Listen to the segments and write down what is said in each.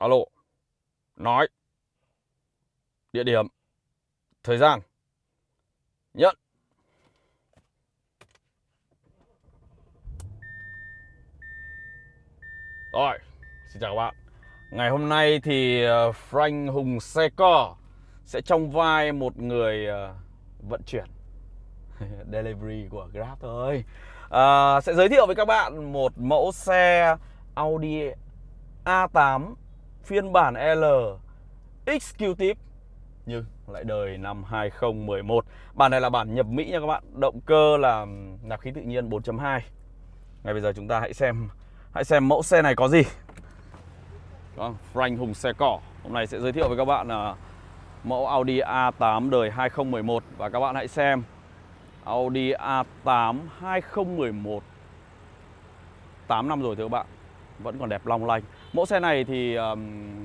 alo. Nói. Địa điểm. Thời gian. Nhận. Rồi xin chào các bạn. Ngày hôm nay thì ờ, Frank Hùng xe co sẽ trong vai một người ờ, vận chuyển delivery của Grab thôi. À, sẽ giới thiệu với các bạn một mẫu xe Audi A8 phiên bản L Executive nhưng lại đời năm 2011 Bản này là bản nhập Mỹ nha các bạn. Động cơ là nạp khí tự nhiên 4.2 Ngay bây giờ chúng ta hãy xem Hãy xem mẫu xe này có gì. Đó, Frank Hùng xe cỏ. Hôm nay sẽ giới thiệu với các bạn là Mẫu Audi A8 đời 2011 Và các bạn hãy xem Audi A8 2011 8 năm rồi thưa các bạn. Vẫn còn đẹp long lanh. Mẫu xe này thì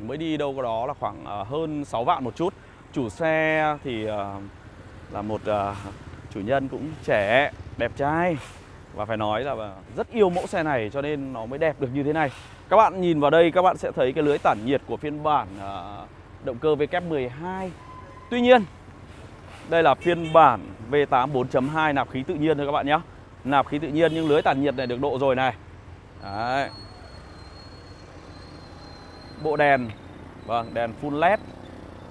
mới đi đâu có đó là khoảng ờ, hơn 6 vạn một chút. Chủ xe thì ờ, là một ờ, chủ nhân cũng trẻ, đẹp trai. Và phải nói là rất yêu mẫu xe này cho nên nó mới đẹp được như thế này. Các bạn nhìn vào đây các bạn sẽ thấy cái lưới tản nhiệt của phiên bản động cơ VK12 Tuy nhiên đây là phiên bản V8 4.2 nạp khí tự nhiên thôi các bạn nhé Nạp khí tự nhiên nhưng lưới tản nhiệt này được độ rồi này. Đấy. Bộ đèn. Vâng, đèn full led.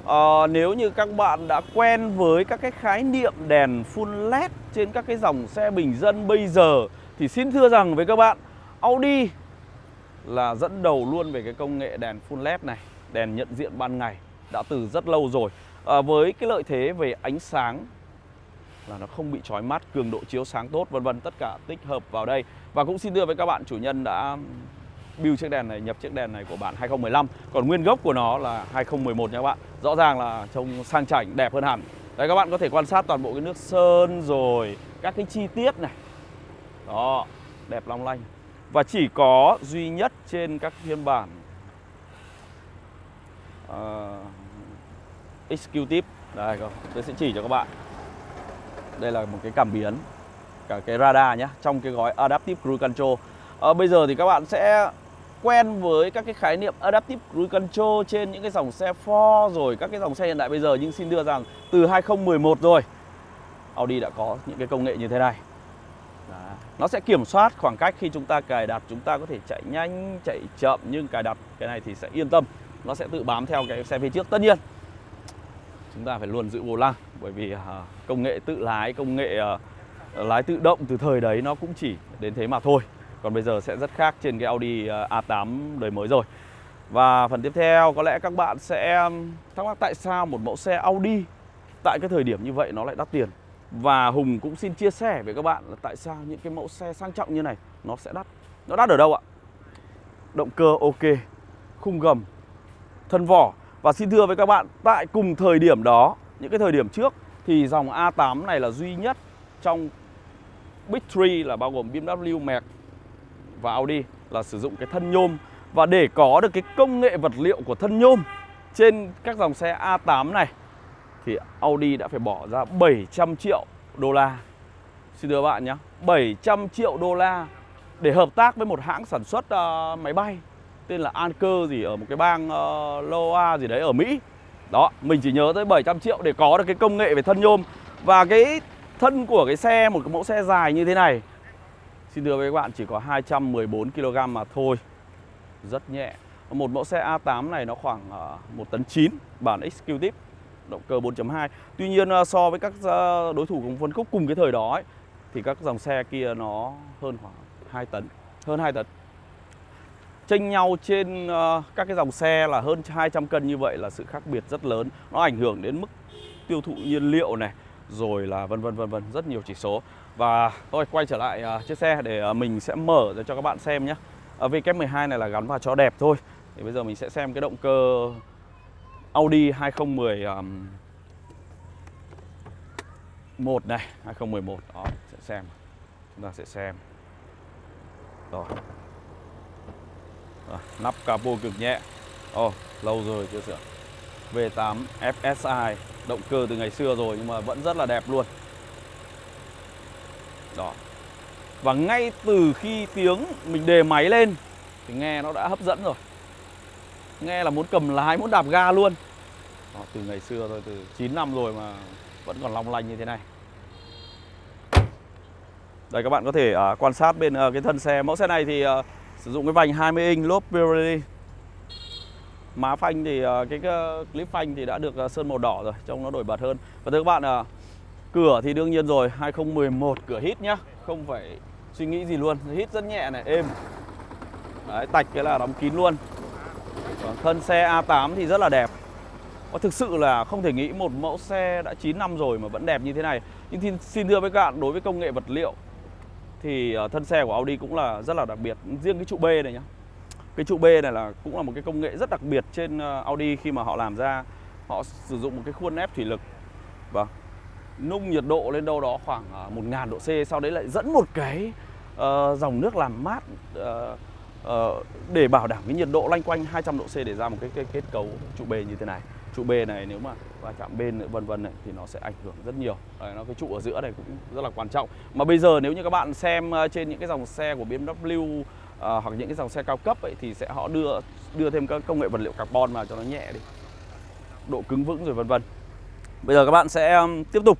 À, Nếu như các bạn đã quen với các cái khái niệm đèn full led Trên các cái dòng xe bình dân bây giờ Thì xin thưa rằng với các bạn Audi là dẫn đầu luôn về cái công nghệ đèn full led này Đèn nhận diện ban ngày Đã từ rất lâu rồi. À, Với cái lợi thế về ánh sáng là nó không bị chói mắt, cường độ chiếu sáng tốt vân vân tất cả tích hợp vào đây. Và cũng xin đưa với các bạn chủ nhân đã build chiếc đèn này, nhập chiếc đèn này của bản 2015 Còn nguyên gốc của nó là 2011 nha các bạn. Rõ ràng là trông sang chảnh, đẹp hơn hẳn. Đấy các bạn có thể quan sát toàn bộ cái nước sơn rồi Các cái chi tiết này. Đó, đẹp long lanh. Và chỉ có duy nhất trên các phiên bản uh, Executive. Đây, tôi sẽ chỉ cho các bạn. Đây là một cái cảm biến Cả cái radar nhé Trong cái gói Adaptive Cruise Control. À, Bây giờ thì các bạn sẽ quen với các cái khái niệm Adaptive Cruise Control trên những cái dòng xe Ford rồi các cái dòng xe hiện đại bây giờ. Nhưng xin đưa rằng từ 2011 rồi Audi đã có những cái công nghệ như thế này. Đó. Nó sẽ kiểm soát khoảng cách khi chúng ta cài đặt chúng ta có thể chạy nhanh, chạy chậm nhưng cài đặt cái này thì sẽ yên tâm. Nó sẽ tự bám theo cái xe phía trước. Tất nhiên chúng ta phải luôn giữ vô lăng bởi vì uh, công nghệ tự lái công nghệ uh, lái tự động từ thời đấy nó cũng chỉ đến thế mà thôi còn bây giờ sẽ rất khác trên cái Audi ờ, A8 đời mới rồi. Và phần tiếp theo có lẽ các bạn sẽ thắc mắc tại sao một mẫu xe Audi Tại cái thời điểm như vậy nó lại đắt tiền? Và Hùng cũng xin chia sẻ với các bạn là tại sao những cái mẫu xe sang trọng như này nó sẽ đắt. Nó đắt ở đâu ạ? Động cơ ok, khung gầm, thân vỏ. Và xin thưa với các bạn, tại cùng thời điểm đó, những cái thời điểm trước Thì dòng A8 này là duy nhất trong Big 3 là bao gồm BMW, Merc và Audi là sử dụng cái thân nhôm và để có được cái công nghệ vật liệu của thân nhôm trên các dòng xe A8 này thì Audi đã phải bỏ ra 700 triệu đô la. Xin thưa bạn nhé, 700 triệu đô la để hợp tác với một hãng sản xuất uh, máy bay tên là Anker gì ở một cái bang uh, Loa gì đấy ở Mỹ. Đó, mình chỉ nhớ tới 700 triệu để có được cái công nghệ về thân nhôm và cái thân của cái xe một cái mẫu xe dài như thế này Xin thưa với các bạn chỉ có 214 kg mà thôi. Rất nhẹ. Một mẫu xe A8 này nó khoảng ờ, 1 tấn 9 Bản Executive Động cơ 4.2 Tuy nhiên ờ, so với các ờ, đối thủ cùng phân khúc cùng cái thời đó ấy, Thì các dòng xe kia nó hơn khoảng 2 tấn Hơn 2 tấn. Tranh nhau trên các cái dòng xe là hơn 200 cân như vậy là sự khác biệt rất lớn. Nó ảnh hưởng đến mức tiêu thụ nhiên liệu này Rồi là vân vân vân vân rất nhiều chỉ số và tôi quay trở lại uh, chiếc xe để uh, mình sẽ mở ra cho các bạn xem nhé. À, uh, VK12 này là gắn vào cho đẹp thôi. Thì bây giờ mình sẽ xem cái động cơ Audi 2010 um, 1 này. 2011 đó sẽ xem. Chúng ta sẽ xem. Rồi, à, nắp capo cực nhẹ. Ồ oh, lâu rồi chưa sửa. V8 FSI động cơ từ ngày xưa rồi nhưng mà vẫn rất là đẹp luôn đó. Và ngay từ khi tiếng mình đề máy lên Thì nghe nó đã hấp dẫn rồi. Nghe là muốn cầm lái muốn đạp ga luôn. Đó, từ ngày xưa thôi từ 9 năm rồi mà vẫn còn long lanh như thế này. Đây các bạn có thể uh, quan sát bên uh, cái thân xe. Mẫu xe này thì uh, sử dụng cái vành 20 inch lốp Pirelli. Má phanh thì uh, cái, uh, clip phanh thì đã được uh, sơn màu đỏ rồi trông nó nổi bật hơn. Và thưa các bạn uh, cửa thì đương nhiên rồi 2011 cửa hít nhá. Không phải suy nghĩ gì luôn hít rất nhẹ này êm. Đấy, tạch cái là đóng kín luôn. Còn thân xe A8 thì rất là đẹp. Và thực sự là không thể nghĩ một mẫu xe đã 9 năm rồi mà vẫn đẹp như thế này. Nhưng thì, xin thưa với các bạn, đối với công nghệ vật liệu Thì ờ, thân xe của Audi cũng là rất là đặc biệt. Riêng cái trụ B này nhá. Cái trụ B này là cũng là một cái công nghệ rất đặc biệt trên ờ, Audi khi mà họ làm ra Họ sử dụng một cái khuôn ép thủy lực. Vâng. Nung nhiệt độ lên đâu đó khoảng à, một 1.000 độ C Sau đấy lại dẫn một cái uh, dòng nước làm mát uh, uh, để bảo đảm cái nhiệt độ lanh quanh 200 độ C để ra một cái, cái kết cấu trụ bê như thế này. Trụ bê này nếu mà va chạm bên vân vân này thì nó sẽ ảnh hưởng rất nhiều. Đấy, nó cái trụ ở giữa này cũng rất là quan trọng. Mà bây giờ nếu như các bạn xem à, trên những cái dòng xe của BMW uh, hoặc những cái dòng xe cao cấp ấy thì sẽ họ đưa đưa thêm các công nghệ vật liệu carbon vào cho nó nhẹ đi. Độ cứng vững rồi vân vân bây giờ các bạn sẽ um, tiếp tục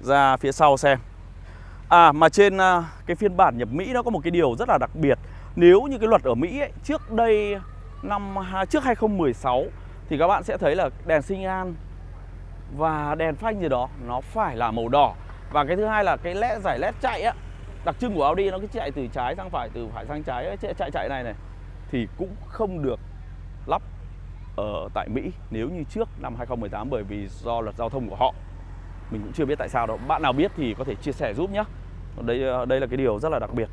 ra phía sau xem. À mà trên à, cái phiên bản nhập Mỹ nó có một cái điều rất là đặc biệt. Nếu như cái luật ở Mỹ ấy, trước đây năm trước 2016 thì các bạn sẽ thấy là đèn sinh an và đèn phanh gì đó nó phải là màu đỏ. Và cái thứ hai là cái led giải led chạy á đặc trưng của Audi nó cứ chạy từ trái sang phải từ phải sang trái chạy chạy, chạy này này thì cũng không được lắp ở tại Mỹ nếu như trước năm 2018 bởi vì do luật giao thông của họ mình cũng chưa biết tại sao đâu bạn nào biết thì có thể chia sẻ giúp nhé đây đây là cái điều rất là đặc biệt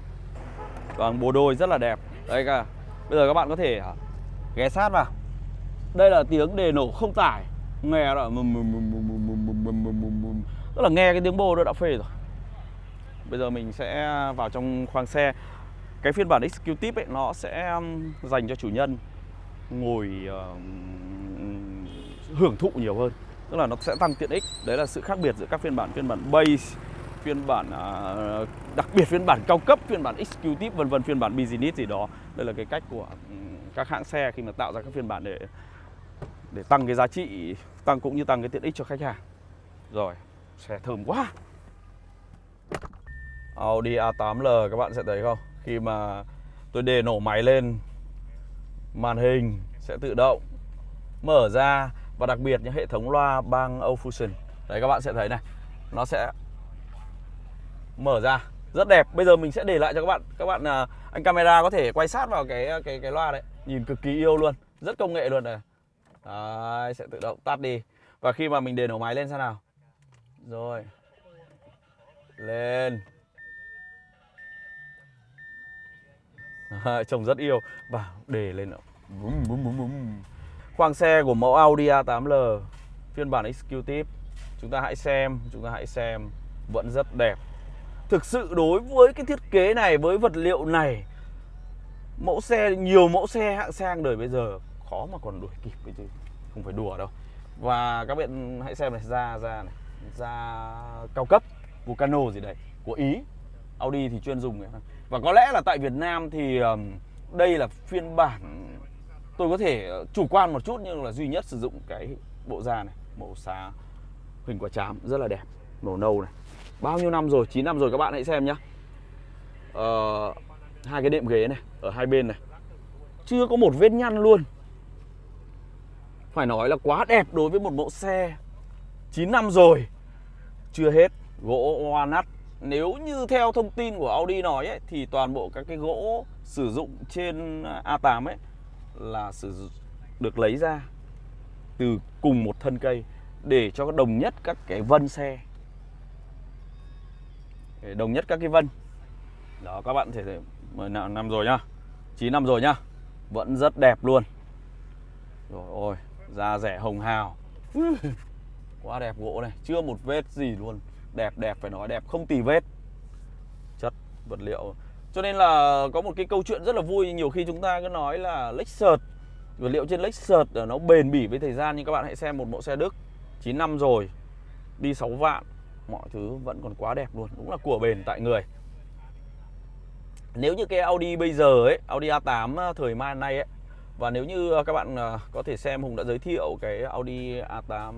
còn bồ đôi rất là đẹp đây cả bây giờ các bạn có thể ghé sát vào đây là tiếng đề nổ không tải nghe là tức là nghe cái tiếng bô đó đã phê rồi bây giờ mình sẽ vào trong khoang xe cái phiên bản executive ấy nó sẽ dành cho chủ nhân ngồi uh, hưởng thụ nhiều hơn. Tức là nó sẽ tăng tiện ích. Đấy là sự khác biệt giữa các phiên bản phiên bản base phiên bản uh, đặc biệt phiên bản cao cấp phiên bản executive vân vân phiên bản business gì đó. Đây là cái cách của ừ, các hãng xe khi mà tạo ra các phiên bản để để tăng cái giá trị tăng cũng như tăng cái tiện ích cho khách hàng. Rồi xe thơm quá. Audi A8L các bạn sẽ thấy không? Khi mà tôi đề nổ máy lên màn hình sẽ tự động mở ra và đặc biệt những hệ thống loa bang Fusion. Đấy các bạn sẽ thấy này nó sẽ mở ra. Rất đẹp. Bây giờ mình sẽ để lại cho các bạn. Các bạn à, anh camera có thể quay sát vào cái à, cái cái loa đấy. Nhìn cực kỳ yêu luôn. Rất công nghệ luôn này. Đấy, sẽ tự động tắt đi. Và khi mà mình để nổ máy lên sao nào? Rồi. Lên. Trông rất yêu. Và để lên bum, bum, bum, bum. Khoang xe của mẫu Audi A8L Phiên bản Executive. Chúng ta hãy xem Chúng ta hãy xem. Vẫn rất đẹp. Thực sự đối với cái thiết kế này Với vật liệu này Mẫu xe, nhiều mẫu xe hạng sang đời bây giờ khó mà còn đuổi kịp cái chứ. Không phải đùa đâu. Và các bạn hãy xem này ra ra này. Ra cao cấp Vulcano gì đấy của Ý. Audi thì chuyên dùng này và có lẽ là tại Việt Nam thì đây là phiên bản tôi có thể ờ, chủ quan một chút nhưng là duy nhất sử dụng cái bộ da này màu xá hình quả chám rất là đẹp màu nâu này. Bao nhiêu năm rồi? 9 năm rồi các bạn hãy xem nhá. Ờ, hai cái đệm ghế này ở hai bên này. Chưa có một vết nhăn luôn. Phải nói là quá đẹp đối với một mẫu xe. 9 năm rồi. Chưa hết. Gỗ walnut nếu như theo thông tin của Audi nói ấy, Thì toàn bộ các cái gỗ sử dụng trên A8 ấy Là sử dụng được lấy ra Từ cùng một thân cây Để cho đồng nhất các cái vân xe. Để Đồng nhất các cái vân. Đó các bạn thể 10 năm rồi nhá. 9 năm rồi nhá. Vẫn rất đẹp luôn. Rồi ôi Da rẻ hồng hào. Quá đẹp gỗ này. Chưa một vết gì luôn. Đẹp đẹp, phải nói đẹp, không tì vết. Chất, vật liệu. Cho nên là có một cái câu chuyện rất là vui, Nhiều khi chúng ta cứ nói là Lexus Vật liệu trên Lexus ờ, nó bền bỉ với thời gian. Nhưng các bạn hãy xem một mẫu xe Đức 9 năm rồi, Đi 6 vạn, Mọi thứ vẫn còn quá đẹp luôn, Đúng là của bền tại người. Nếu như cái Audi bây giờ ấy, Audi A8 ờ, thời mai nay ấy và nếu như à, các bạn à, có thể xem Hùng đã giới thiệu cái Audi A8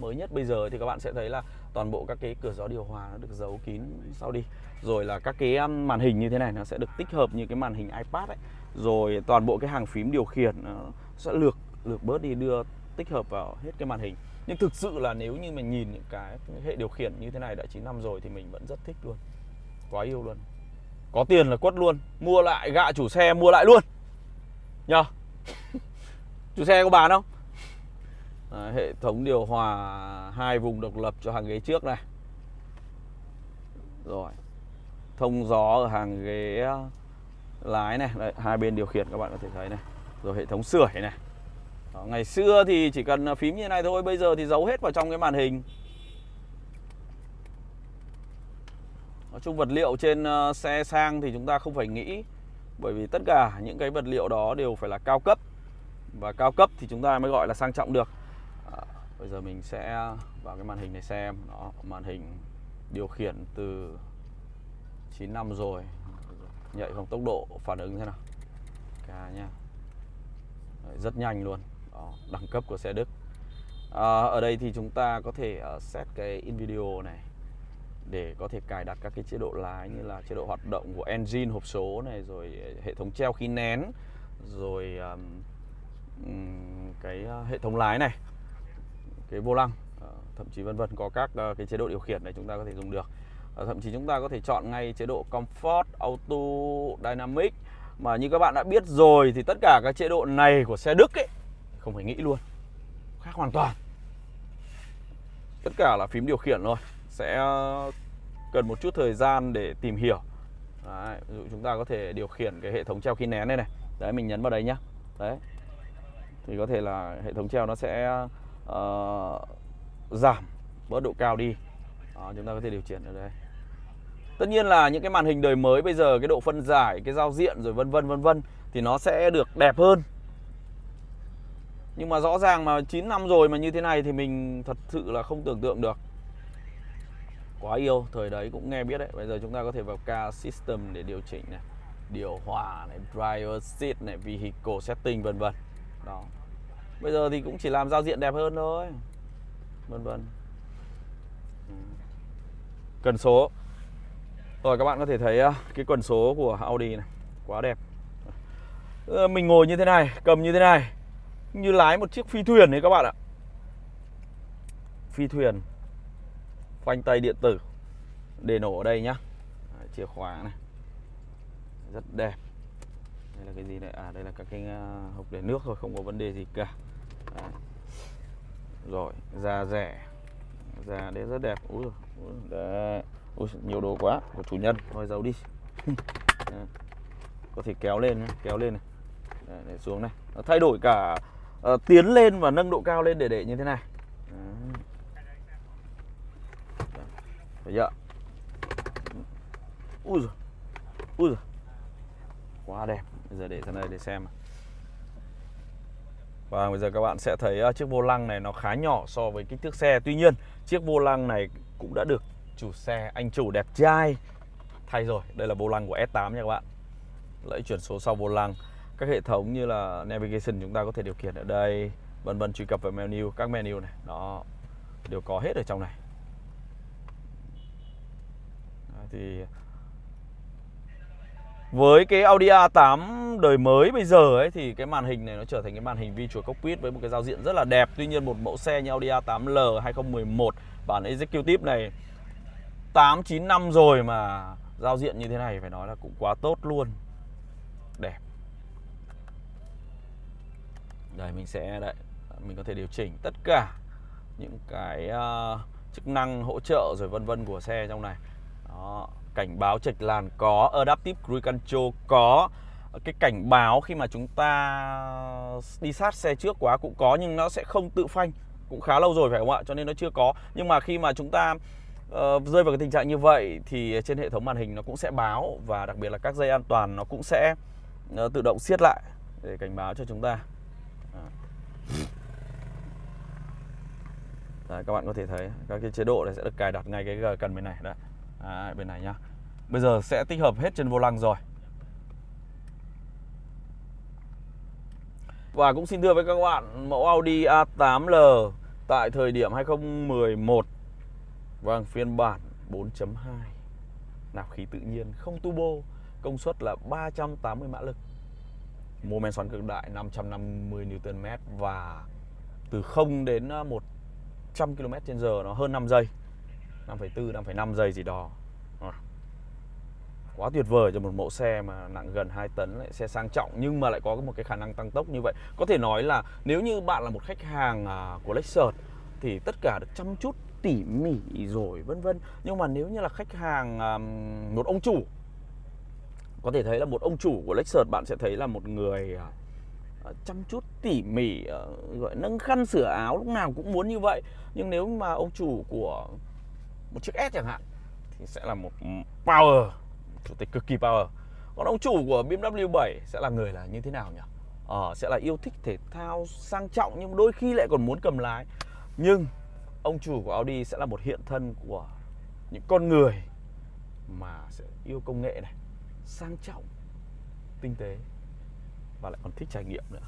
mới nhất bây giờ thì các bạn sẽ thấy là toàn bộ các cái cửa gió điều hòa nó được giấu kín sau đi. Rồi là các cái màn hình như thế này, nó sẽ được tích hợp như cái màn hình iPad ấy. Rồi toàn bộ cái hàng phím điều khiển nó sẽ lược lược bớt đi, đưa tích hợp vào hết cái màn hình. Nhưng thực sự là nếu như mình nhìn những cái hệ điều khiển như thế này đã 9 năm rồi thì mình vẫn rất thích luôn. Quá yêu luôn. Có tiền là quất luôn. Mua lại, gạ chủ xe, mua lại luôn. Nhờ chủ xe có bán không? Đấy, hệ thống điều hòa hai vùng độc lập cho hàng ghế trước này. Rồi. Thông gió ở hàng ghế ờ, lái này. Đấy, hai bên điều khiển các bạn có thể thấy này. Rồi hệ thống sưởi này. Đó, ngày xưa thì chỉ cần phím như này thôi bây giờ thì giấu hết vào trong cái màn hình. Nói chung vật liệu trên ờ, xe sang thì chúng ta không phải nghĩ bởi vì tất cả những cái vật liệu đó đều phải là cao cấp. Và cao cấp thì chúng ta mới gọi là sang trọng được. À, bây giờ mình sẽ vào cái màn hình này xem. Đó màn hình điều khiển từ 9 năm rồi. Nhạy không tốc độ phản ứng thế nào? Cả nha rất nhanh luôn. Đó, đẳng cấp của xe Đức. À, ở đây thì chúng ta có thể uh, set cái in video này để có thể cài đặt các cái chế độ lái như là chế độ hoạt động của engine hộp số này rồi ờ, hệ thống treo khí nén rồi um, cái ờ, hệ thống lái này cái vô lăng ờ, thậm chí vân vân có các cái chế độ điều khiển này chúng ta có thể dùng được. Thậm chí chúng ta có thể chọn ngay chế độ comfort auto dynamic. Mà như các bạn đã biết rồi thì tất cả các chế độ này của xe Đức ấy không phải nghĩ luôn khác hoàn toàn. Tất cả là phím điều khiển thôi sẽ cần một chút thời gian để tìm hiểu. Đấy, ví dụ chúng ta có thể điều khiển cái hệ thống treo khí nén này này. Đấy mình nhấn vào đây nhá. Đấy. Thì có thể là hệ thống treo nó sẽ uh, giảm bớt độ cao đi. Đó, chúng ta có thể điều chỉnh ở đây. Tất nhiên là những cái màn hình đời mới bây giờ cái độ phân giải cái giao diện rồi vân vân vân vân thì nó sẽ được đẹp hơn. Nhưng mà rõ ràng mà 9 năm rồi mà như thế này thì mình thật sự là không tưởng tượng được quá yêu, thời đấy cũng nghe biết đấy. Bây giờ chúng ta có thể vào car system để điều chỉnh này, điều hòa này, driver seat này, vehicle setting, vân vân. Đó. Bây giờ thì cũng chỉ làm giao diện đẹp hơn thôi, vân vân. Ừ. Cần số. Rồi, các bạn có thể thấy à, cái quần số của Audi này, quá đẹp. Ờ, mình ngồi như thế này, cầm như thế này, như lái một chiếc phi thuyền đấy các bạn ạ. Phi thuyền phanh tay điện tử. Để nổ ở đây nhá. Đấy, chìa khóa này. Rất đẹp. Đây là cái gì đây? À đây là các cái à, hộp để nước thôi không có vấn đề gì cả. Đấy. rồi da rẻ. Da đấy rất đẹp. Ui đấy. Ui nhiều đồ quá. Của chủ nhân thôi giấu đi. Có thể kéo lên kéo lên này. Đấy, để xuống này. Nó thay đổi cả uh, tiến lên và nâng độ cao lên để để như thế này. Đấy. Thấy chưa? Ui giời. Ui giời. Quá đẹp. Bây giờ để ra đây để xem. Và bây giờ các bạn sẽ thấy ờ, chiếc vô lăng này nó khá nhỏ so với kích thước xe. Tuy nhiên, chiếc vô lăng này cũng đã được chủ xe, anh chủ đẹp trai thay rồi. Đây là vô lăng của S8 nha các bạn. Lẫy chuyển số sau vô lăng. Các hệ thống như là navigation chúng ta có thể điều khiển ở đây, vân vân truy cập vào menu, các menu này. nó Đều có hết ở trong này thì với cái Audi A8 đời mới bây giờ ấy thì cái màn hình này nó trở thành cái màn hình Virtual Cockpit với một cái giao diện rất là đẹp. Tuy nhiên một mẫu xe như Audi A8L 2011 bản Executive này 8 9 năm rồi mà giao diện như thế này phải nói là cũng quá tốt luôn. Đẹp. Đây mình sẽ đây mình có thể điều chỉnh tất cả những cái uh, chức năng hỗ trợ rồi vân vân của xe trong này đó, cảnh báo chệch làn có, adaptive cruise control có, cái cảnh báo khi mà chúng ta đi sát xe trước quá cũng có nhưng nó sẽ không tự phanh. Cũng khá lâu rồi phải không ạ? Cho nên nó chưa có. Nhưng mà khi mà chúng ta uh, rơi vào cái tình trạng như vậy thì trên hệ thống màn hình nó cũng sẽ báo và đặc biệt là các dây an toàn nó cũng sẽ uh, tự động siết lại để cảnh báo cho chúng ta. Đấy, các bạn có thể thấy các cái chế độ này sẽ được cài đặt ngay cái cần bên này. Đấy Đấy, bên này nhá. Bây giờ sẽ tích hợp hết trên vô lăng rồi. Và cũng xin thưa với các bạn mẫu Audi A8L tại thời điểm 2011 Vâng, phiên bản 4.2 Nạp khí tự nhiên, không turbo Công suất là 380 mã lực. Mô men xoắn cực đại 550 Nm Và từ 0 đến 100 km h nó hơn 5 giây. 5,4, 5,5 giây gì đó. À. Quá tuyệt vời cho một mẫu xe mà nặng gần 2 tấn lại Xe sang trọng nhưng mà lại có một cái khả năng tăng tốc như vậy. Có thể nói là nếu như bạn là một khách hàng à, của Lexus Thì tất cả được chăm chút tỉ mỉ rồi vân vân. Nhưng mà nếu như là khách hàng à, một ông chủ Có thể thấy là một ông chủ của Lexus bạn sẽ thấy là một người à, chăm chút tỉ mỉ ờ, gọi nâng khăn sửa áo lúc nào cũng muốn như vậy. Nhưng nếu mà ông chủ của một chiếc S chẳng hạn thì sẽ là một power chủ tịch cực kỳ power. Còn ông chủ của BMW 7 sẽ là người là như thế nào nhỉ? Ờ, sẽ là yêu thích thể thao sang trọng nhưng đôi khi lại còn muốn cầm lái. Nhưng ông chủ của Audi sẽ là một hiện thân của những con người mà sẽ yêu công nghệ này sang trọng tinh tế và lại còn thích trải nghiệm nữa.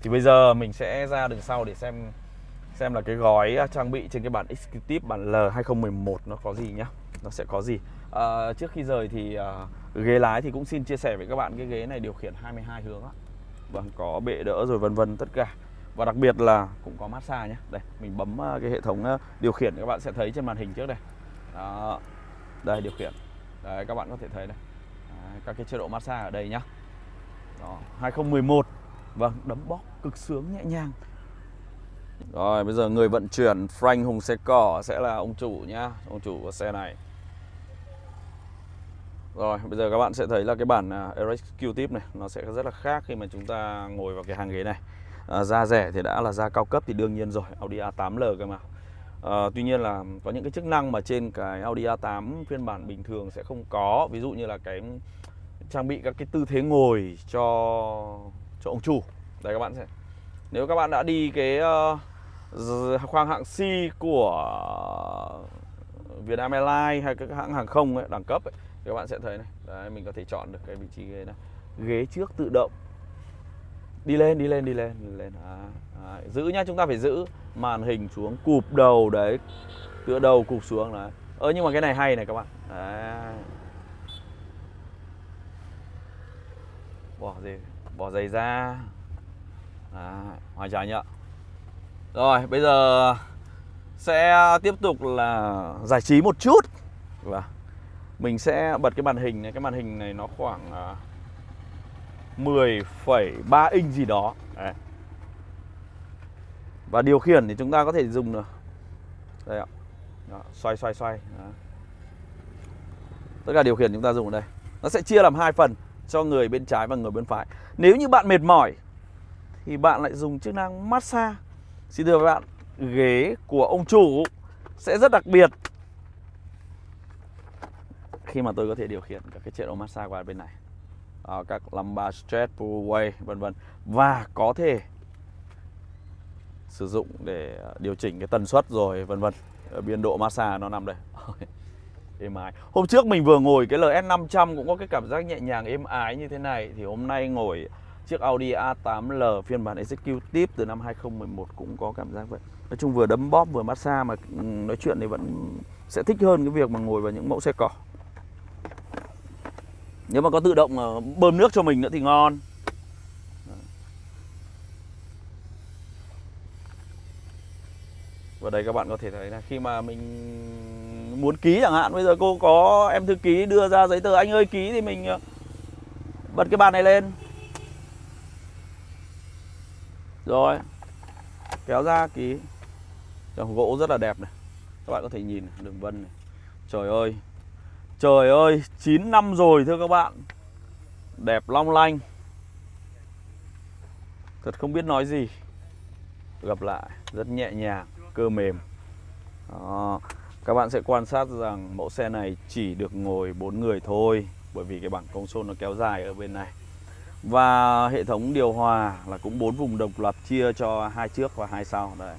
Thì bây giờ mình sẽ ra đường sau để xem xem là cái gói à, trang bị trên cái bản Executive bản L2011 nó có gì nhá nó sẽ có gì. À, trước khi rời thì à, ghế lái thì cũng xin chia sẻ với các bạn cái ghế này điều khiển 22 hướng á. Vâng có bệ đỡ rồi vân vân tất cả. Và đặc biệt là cũng có massage nhé đây mình bấm à, cái hệ thống à, điều khiển các bạn sẽ thấy trên màn hình trước đây. Đó đây điều khiển. Đấy các bạn có thể thấy đây. Đấy, các cái chế độ massage ở đây nhá. Đó 2011 vâng đấm bóp cực sướng nhẹ nhàng rồi bây giờ người vận chuyển Frank Hùng xe cỏ sẽ là ông chủ nhá. Ông chủ của xe này. Rồi bây giờ các bạn sẽ thấy là cái bản à, Eric Q-Tip này Nó sẽ rất là khác khi mà chúng ta ngồi vào cái hàng ghế này. À, Da rẻ thì đã là da cao cấp thì đương nhiên rồi Audi A8L cơ mà. À, Tuy nhiên là có những cái chức năng mà trên cái Audi A8 phiên bản bình thường sẽ không có. Ví dụ như là cái trang bị các cái tư thế ngồi cho cho ông chủ. Đây các bạn sẽ Nếu các bạn đã đi cái uh, khoang hạng C của Vietnam Airlines hay các hãng hàng không ấy, đẳng cấp ấy, thì các bạn sẽ thấy này đấy mình có thể chọn được cái vị trí ghế này. Ghế trước tự động. Đi lên đi lên đi lên đi lên à, à, giữ nhá chúng ta phải giữ màn hình xuống cụp đầu đấy tựa đầu cụp xuống đấy ơ nhưng mà cái này hay này các bạn. Đấy. bỏ gì bỏ giày ra. À, hoài trái nhá rồi bây giờ sẽ tiếp tục là giải trí một chút. Và mình sẽ bật cái màn hình này. Cái màn hình này nó khoảng à, 10,3 inch gì đó. Đấy. và điều khiển thì chúng ta có thể dùng được. Đây ạ. Đó, xoay xoay xoay. Đó. tất cả điều khiển chúng ta dùng ở đây. Nó sẽ chia làm hai phần cho người bên trái và người bên phải. Nếu như bạn mệt mỏi thì bạn lại dùng chức năng massage. Xin thưa các bạn, ghế của ông chủ sẽ rất đặc biệt. Khi mà tôi có thể điều khiển các cái chế độ massage qua bên này. À, các lumbar stretch, pull away vân vân. Và có thể sử dụng để à, điều chỉnh cái tần suất rồi vân vân. Biên độ massage nó nằm đây. Êm ái. Hôm trước mình vừa ngồi cái LS 500 cũng có cái cảm giác nhẹ nhàng êm ái như thế này. Thì hôm nay ngồi Chiếc Audi A8L phiên bản Executive từ năm 2011 cũng có cảm giác vậy. Nói chung vừa đấm bóp vừa massage mà ừ, nói chuyện thì vẫn sẽ thích hơn cái việc mà ngồi vào những mẫu xe cỏ. Nếu mà có tự động bơm nước cho mình nữa thì ngon. Và đây các bạn có thể thấy là khi mà mình muốn ký chẳng hạn, Bây giờ cô có em thư ký đưa ra giấy tờ, anh ơi, ký thì mình ờ, bật cái bàn này lên rồi. Kéo ra ký Dòng gỗ rất là đẹp này. Các bạn có thể nhìn đường vân này. Trời ơi. Trời ơi 9 năm rồi thưa các bạn. Đẹp long lanh. Thật không biết nói gì. Gặp lại, Rất nhẹ nhàng, Cơ mềm. Đó. Các bạn sẽ quan sát rằng mẫu xe này chỉ được ngồi 4 người thôi, Bởi vì cái bảng công số nó kéo dài ở bên này và hệ thống điều hòa là cũng bốn vùng độc lập chia cho hai trước và hai sau đây.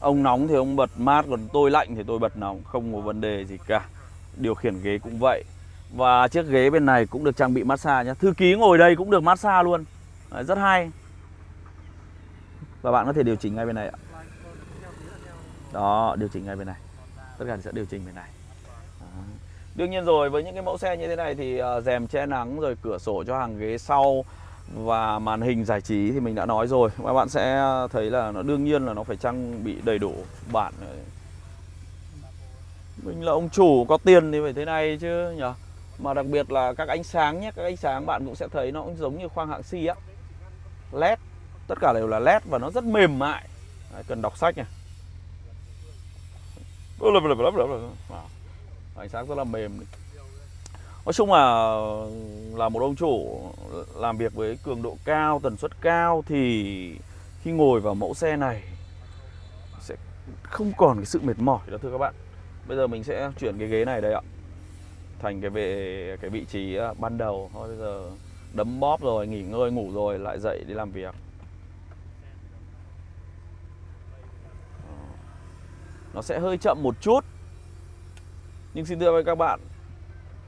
Ông nóng thì ông bật mát còn tôi lạnh thì tôi bật nóng, không có vấn đề gì cả. Điều khiển ghế cũng vậy. Và chiếc ghế bên này cũng được trang bị massage nhé. Thư ký ngồi đây cũng được massage luôn. Đấy, rất hay. và bạn có thể điều chỉnh ngay bên này ạ đó điều chỉnh ngay bên này tất cả sẽ điều chỉnh bên này đương nhiên rồi với những cái mẫu xe như thế này thì uh, rèm che nắng rồi cửa sổ cho hàng ghế sau và màn hình giải trí thì mình đã nói rồi. Các bạn sẽ thấy là nó đương nhiên là nó phải trang bị đầy đủ bản mình là ông chủ có tiền thì phải thế này chứ nhỉ mà đặc biệt là các ánh sáng nhé các ánh sáng bạn cũng sẽ thấy nó cũng giống như khoang hạng C á. Led tất cả đều là led và nó rất mềm mại. Đấy, cần đọc sách này ánh sáng rất là mềm nói chung là là một ông chủ làm việc với cường độ cao, tần suất cao thì khi ngồi vào mẫu xe này sẽ không còn cái sự mệt mỏi đó thưa các bạn. Bây giờ mình sẽ chuyển cái ghế này đây ạ. Thành cái về, cái vị trí à, ban đầu. Thôi, bây giờ đấm bóp rồi, nghỉ ngơi, ngủ rồi, lại dậy đi làm việc. Nó sẽ hơi chậm một chút nhưng xin thưa với các bạn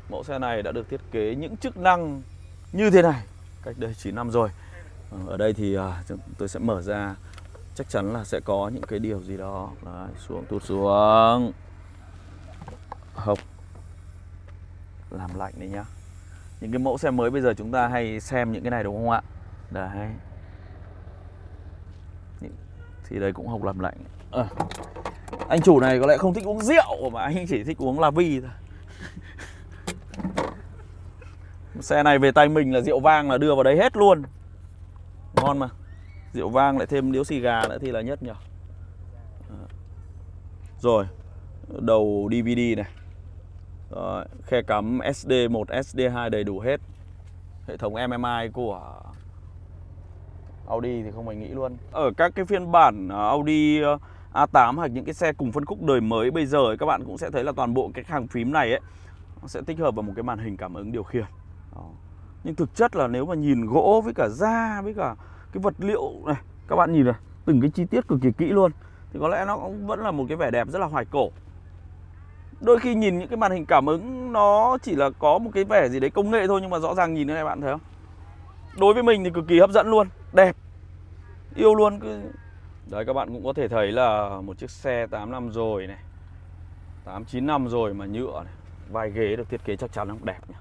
mẫu xe này đã được thiết kế những chức năng như thế này cách đây 9 năm rồi. Ờ, ở đây thì à, tôi sẽ mở ra chắc chắn là sẽ có những cái điều gì đó. Đấy, xuống tụt xuống. Hộc. Làm lạnh đấy nhá. Những cái mẫu xe mới bây giờ chúng ta hay xem những cái này đúng không ạ? Đấy. Thì đây cũng hộc làm lạnh. À, anh chủ này có lẽ không thích uống rượu mà anh chỉ thích uống la vi thôi. Xe này về tay mình là rượu vang là đưa vào đấy hết luôn. Ngon mà. Rượu vang lại thêm điếu xì gà nữa thì là nhất nhỉ rồi đầu DVD này. Rồi, khe cắm SD1, SD2 đầy đủ hết. Hệ thống MMI của Audi thì không phải nghĩ luôn. Ở các cái phiên bản ờ, Audi ờ, A8 hoặc những cái xe cùng phân khúc đời mới bây giờ ấy, các bạn cũng sẽ thấy là toàn bộ cái hàng phím này ấy nó sẽ tích hợp vào một cái màn hình cảm ứng điều khiển. Đó. Nhưng thực chất là nếu mà nhìn gỗ với cả da với cả cái vật liệu này Các bạn nhìn này, từng cái chi tiết cực kỳ kỹ luôn Thì có lẽ nó cũng vẫn là một cái vẻ đẹp rất là hoài cổ. Đôi khi nhìn những cái màn hình cảm ứng nó chỉ là có một cái vẻ gì đấy công nghệ thôi Nhưng mà rõ ràng nhìn thế này bạn thấy không? Đối với mình thì cực kỳ hấp dẫn luôn Đẹp Yêu luôn cứ Đấy, các bạn cũng có thể thấy là một chiếc xe 8 năm rồi này 8 9 năm rồi mà nhựa này, Vai ghế được thiết kế chắc chắn nó đẹp nhỉ.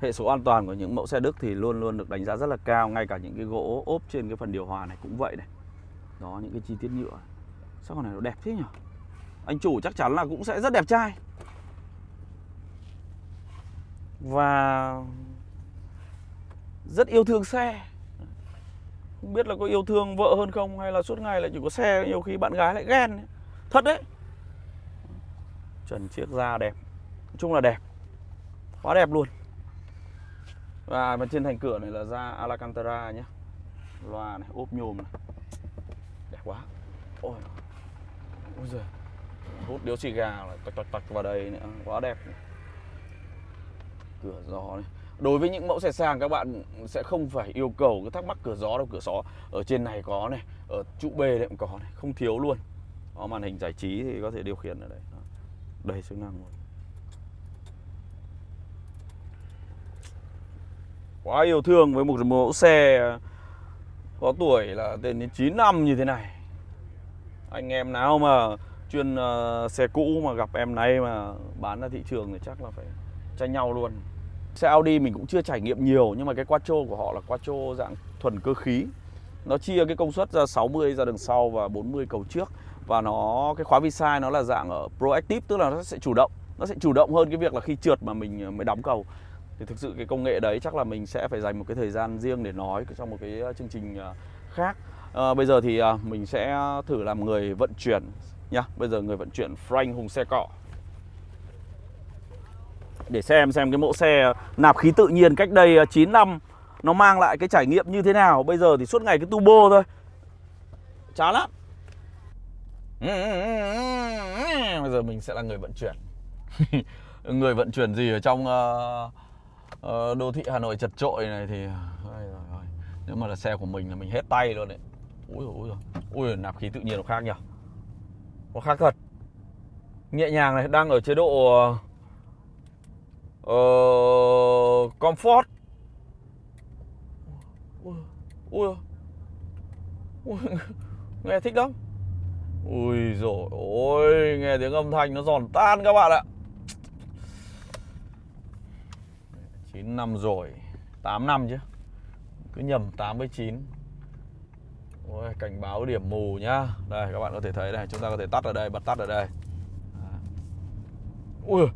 Hệ số an toàn của những mẫu xe Đức thì luôn luôn được đánh giá rất là cao, Ngay cả những cái gỗ ốp trên cái phần điều hòa này cũng vậy này. Đó, những cái chi tiết nhựa Sao con này nó đẹp thế nhỉ? Anh chủ chắc chắn là cũng sẽ rất đẹp trai. Và Rất yêu thương xe không biết là có yêu thương vợ hơn không hay là suốt ngày lại chỉ có xe, nhiều khi bạn gái lại ghen thật đấy. Trần chiếc da đẹp. Nói chung là đẹp. Quá đẹp luôn. Và bên trên thành cửa này là da Alcantara nhé loa này, ốp nhôm này. Đẹp quá. Ôi. Ôi giời. Hút điếu xì gà lại tạch tạch tạch vào đây nữa. Quá đẹp. Cửa gió này đối với những mẫu xe sang các bạn sẽ không phải yêu cầu cái thắc mắc cửa gió đâu cửa gió ở trên này có này ở trụ B này cũng có này không thiếu luôn. Có màn hình giải trí thì có thể điều khiển ở đây. Đầy chức năng luôn. Quá yêu thương với một mẫu xe có tuổi là đến 9 năm như thế này. Anh em nào mà chuyên uh, xe cũ mà gặp em này mà bán ra thị trường thì chắc là phải tranh nhau luôn. Xe Audi mình cũng chưa trải nghiệm nhiều nhưng mà cái quattro của họ là quattro dạng thuần cơ khí. Nó chia cái công suất ra 60 ra đường sau và 40 cầu trước và nó cái khóa vi sai nó là dạng ở proactive tức là nó sẽ chủ động. Nó sẽ chủ động hơn cái việc là khi trượt mà mình ờ, mới đóng cầu. Thì thực sự cái công nghệ đấy chắc là mình sẽ phải dành một cái thời gian riêng để nói trong một cái ờ, chương trình ờ, khác. À, bây giờ thì mình sẽ thử làm người vận chuyển nhá. Bây giờ người vận chuyển Frank Hùng xe cọ để xem xem cái mẫu xe nạp khí tự nhiên cách đây ờ, 9 năm nó mang lại cái trải nghiệm như thế nào. Bây giờ thì suốt ngày cái turbo thôi. Chán lắm. Bây giờ mình sẽ là người vận chuyển. người vận chuyển gì ở trong uh, uh, đô thị Hà Nội chật trội này thì nếu mà là xe của mình là mình hết tay luôn đấy. Ui ui ui nạp khí tự nhiên nó khác nhỉ. Nó khác thật. Nhẹ nhàng này, đang ở chế độ uh, uh, comfort. Ui ui nghe thích lắm. Ui rồi ôi nghe tiếng âm thanh nó giòn tan các bạn ạ. 9 năm rồi 8 năm chứ. Cứ nhầm 8 với 9 Ôi, cảnh báo điểm mù nhá. Đây các bạn có thể thấy này chúng ta có thể tắt ở đây bật tắt ở đây. Ui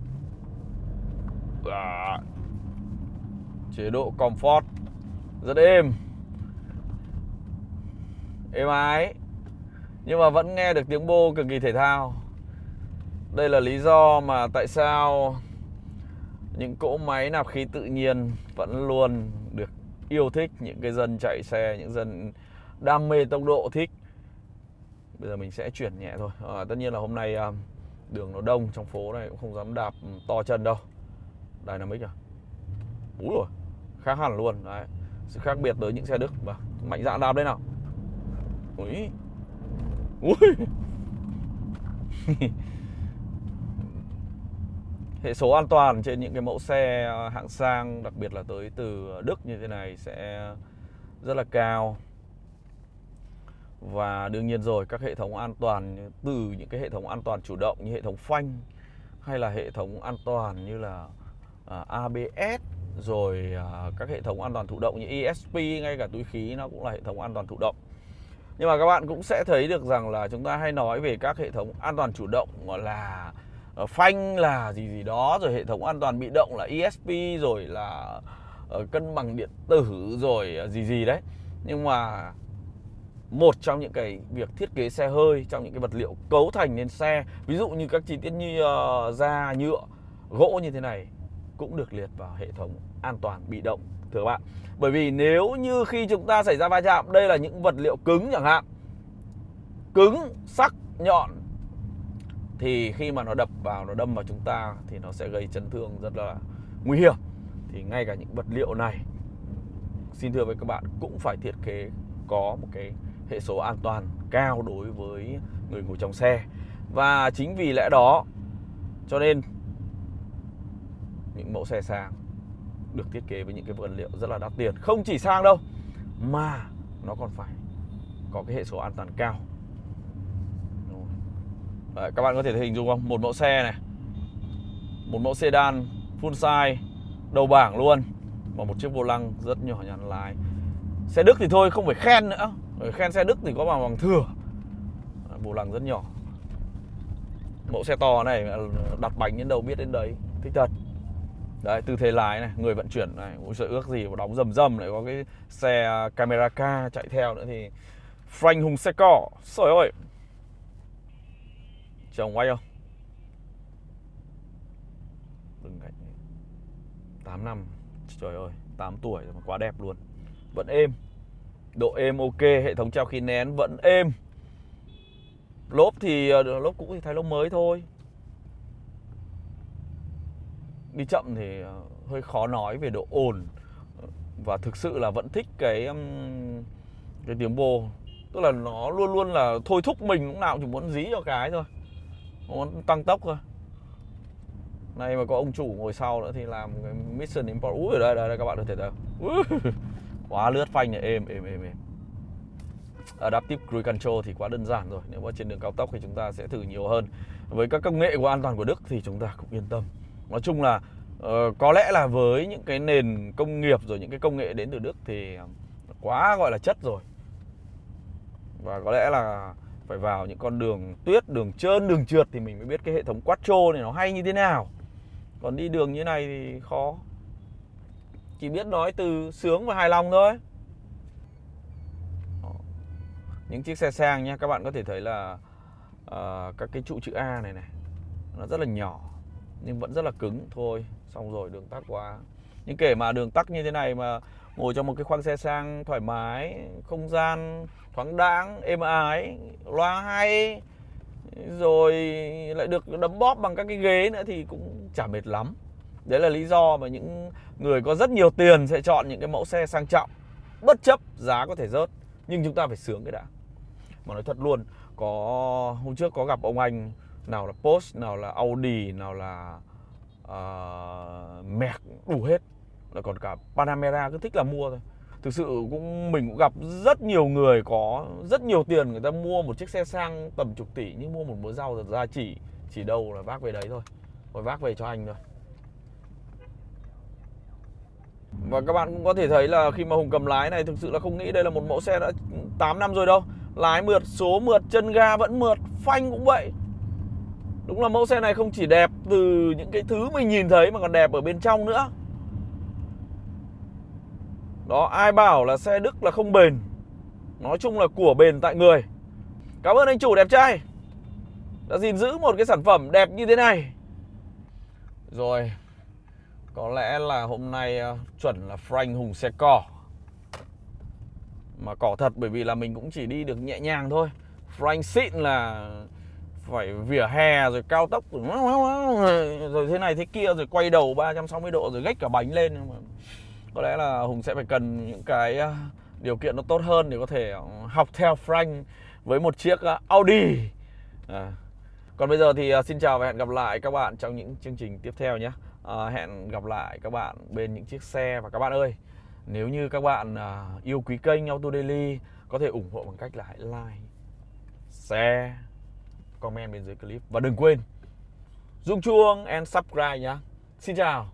à. chế độ comfort. Rất êm. Êm ái. Nhưng mà vẫn nghe được tiếng bô cực kỳ thể thao. Đây là lý do mà tại sao những cỗ máy nạp khí tự nhiên vẫn luôn được yêu thích những cái dân chạy xe những dân đam mê tốc độ thích. Bây giờ mình sẽ chuyển nhẹ thôi. À, tất nhiên là hôm nay à, đường nó đông trong phố này cũng không dám đạp to chân đâu. Dynamic à? Úi rồi khác hẳn luôn. Đấy sự khác biệt tới những xe Đức. Và mạnh dạn đạp đây nào. Ui Ui Hệ số an toàn trên những cái mẫu xe ờ, hạng sang Đặc biệt là tới từ Đức như thế này sẽ rất là cao. Và đương nhiên rồi các hệ thống an toàn Từ những cái hệ thống an toàn chủ động như hệ thống phanh Hay là hệ thống an toàn như là uh, à, ABS Rồi uh, các hệ thống an toàn thụ động như ESP Ngay cả túi khí nó cũng là hệ thống an toàn thụ động. Nhưng mà các bạn cũng sẽ thấy được rằng là chúng ta hay nói về các hệ thống an toàn chủ động là ờ, phanh là gì gì đó rồi hệ thống an toàn bị động là ESP rồi là ờ, cân bằng điện tử rồi ờ, gì gì đấy. Nhưng mà một trong những cái việc thiết kế xe hơi trong những cái vật liệu cấu thành nên xe ví dụ như các chi tiết như uh, da nhựa gỗ như thế này cũng được liệt vào hệ thống an toàn bị động, thưa các bạn. Bởi vì nếu như khi chúng ta xảy ra va chạm, đây là những vật liệu cứng chẳng hạn, cứng, sắc, nhọn, thì khi mà nó đập vào, nó đâm vào chúng ta thì nó sẽ gây chấn thương rất là nguy hiểm. Thì ngay cả những vật liệu này, xin thưa với các bạn, cũng phải thiết kế có một cái hệ số an toàn cao đối với người ngồi trong xe. Và chính vì lẽ đó, cho nên những mẫu xe sang được thiết kế với những cái vật liệu rất là đắt tiền. Không chỉ sang đâu mà nó còn phải có cái hệ số an toàn cao. Đấy, các bạn có thể hình dung không? Một mẫu xe này một mẫu sedan full size đầu bảng luôn và một chiếc vô lăng rất nhỏ nhắn lái xe Đức thì thôi không phải khen nữa. Khen xe Đức thì có bằng bằng thừa. Vô lăng rất nhỏ. Mẫu xe to này đặt bánh đến đâu biết đến đấy. Thích thật. Đấy, tư thế lái này, người vận chuyển này ôi sợ ước gì mà đóng rầm rầm lại có cái xe à, camera ca chạy theo nữa thì Frank Hùng xe cỏ Trời ơi. Chồng quay không? Đừng cách 8 năm. Trời ơi 8 tuổi rồi mà quá đẹp luôn. Vẫn êm. Độ êm ok Hệ thống treo khí nén vẫn êm. Lốp thì à, lốp cũ thì thay lốp mới thôi đi chậm thì ờ, hơi khó nói về độ ồn ờ, và thực sự là vẫn thích cái cái tiếng bô. Tức là nó luôn luôn là thôi thúc mình lúc nào chỉ muốn dí cho cái thôi muốn tăng tốc thôi. Này mà có ông chủ ngồi sau nữa thì làm cái mission import ui ở đây, đây đây các bạn có thể thấy quá lướt phanh này. Êm êm êm êm. Adaptive Cruise Control thì quá đơn giản rồi. Nếu mà trên đường cao tốc thì chúng ta sẽ thử nhiều hơn. Với các công nghệ của an toàn của Đức thì chúng ta cũng yên tâm nói chung là uh, có lẽ là với những cái nền công nghiệp rồi những cái công nghệ đến từ Đức thì ờ, quá gọi là chất rồi và có lẽ là phải vào những con đường tuyết, đường trơn, đường trượt thì mình mới biết cái hệ thống quattro này nó hay như thế nào. Còn đi đường như này thì khó. Chỉ biết nói từ sướng và hài lòng thôi. Những chiếc xe sang nha các bạn có thể thấy là uh, các cái trụ chữ A này này nó rất là nhỏ nhưng vẫn rất là cứng. Thôi, xong rồi, đường tắc quá. Nhưng kể mà đường tắc như thế này mà ngồi trong một cái khoang xe sang thoải mái, không gian thoáng đãng, êm ái, loa hay, rồi lại được đấm bóp bằng các cái ghế nữa thì cũng chả mệt lắm. Đấy là lý do mà những người có rất nhiều tiền sẽ chọn những cái mẫu xe sang trọng. Bất chấp giá có thể rớt, nhưng chúng ta phải sướng cái đã. Mà nói thật luôn, có hôm trước có gặp ông anh nào là Porsche nào là Audi nào là uh, Merc đủ hết. Là còn cả Panamera cứ thích là mua thôi. Thực sự cũng mình cũng gặp rất nhiều người có rất nhiều tiền người ta mua một chiếc xe sang tầm chục tỷ nhưng mua một mớ rau thật ra chỉ chỉ đâu là vác về đấy thôi. Rồi vác về cho anh thôi. Và các bạn cũng có thể thấy là khi mà Hùng cầm lái này thực sự là không nghĩ đây là một mẫu xe đã 8 năm rồi đâu. Lái mượt, số mượt, chân ga vẫn mượt, phanh cũng vậy. Đúng là mẫu xe này không chỉ đẹp từ những cái thứ mình nhìn thấy mà còn đẹp ở bên trong nữa. Đó, ai bảo là xe Đức là không bền. Nói chung là của bền tại người. Cảm ơn anh chủ đẹp trai. Đã gìn giữ một cái sản phẩm đẹp như thế này. Rồi Có lẽ là hôm nay ờ, chuẩn là Frank Hùng xe cỏ Mà cỏ thật bởi vì là mình cũng chỉ đi được nhẹ nhàng thôi. Frank xịn là phải vỉa hè rồi cao tốc rồi, rồi thế này thế kia rồi quay đầu 360 độ rồi gách cả bánh lên mà có lẽ là Hùng sẽ phải cần những cái à, điều kiện nó tốt hơn để có thể ờ, học theo Frank với một chiếc à, Audi à. còn bây giờ thì à, xin chào và hẹn gặp lại các bạn trong những chương trình tiếp theo nhé à, hẹn gặp lại các bạn bên những chiếc xe và các bạn ơi nếu như các bạn yêu quý kênh Auto Daily có thể ủng hộ bằng cách là hãy like share comment bên dưới clip. Và đừng quên rung chuông and subscribe nhé xin chào.